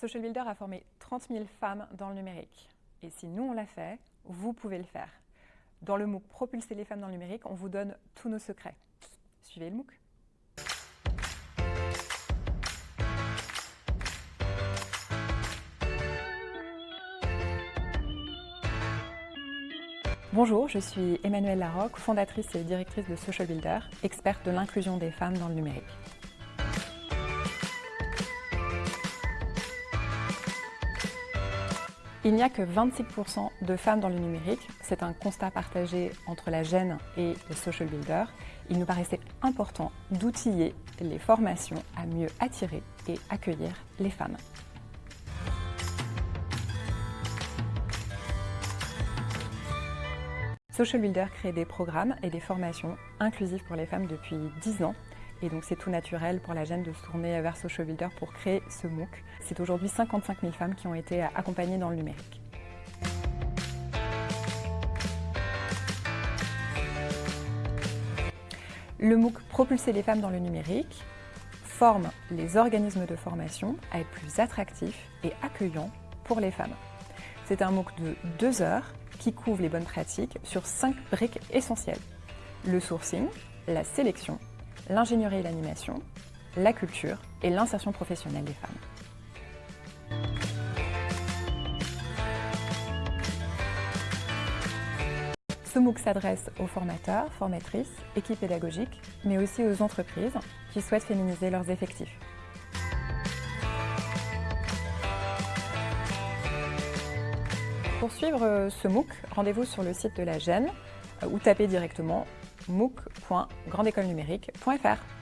Social Builder a formé 30 000 femmes dans le numérique. Et si nous on l'a fait, vous pouvez le faire. Dans le MOOC Propulser les femmes dans le numérique, on vous donne tous nos secrets. Suivez le MOOC. Bonjour, je suis Emmanuelle Larocque, fondatrice et directrice de Social Builder, experte de l'inclusion des femmes dans le numérique. Il n'y a que 26% de femmes dans le numérique. C'est un constat partagé entre la gêne et le social builder. Il nous paraissait important d'outiller les formations à mieux attirer et accueillir les femmes. Social Builder crée des programmes et des formations inclusives pour les femmes depuis 10 ans et donc c'est tout naturel pour la gêne de se tourner vers Social pour créer ce MOOC. C'est aujourd'hui 55 000 femmes qui ont été accompagnées dans le numérique. Le MOOC Propulser les femmes dans le numérique forme les organismes de formation à être plus attractifs et accueillants pour les femmes. C'est un MOOC de deux heures qui couvre les bonnes pratiques sur cinq briques essentielles. Le sourcing, la sélection, l'ingénierie et l'animation, la culture et l'insertion professionnelle des femmes. Ce MOOC s'adresse aux formateurs, formatrices, équipes pédagogiques, mais aussi aux entreprises qui souhaitent féminiser leurs effectifs. Pour suivre ce MOOC, rendez-vous sur le site de la GEN ou tapez directement mooc.grandécolenumérique.fr.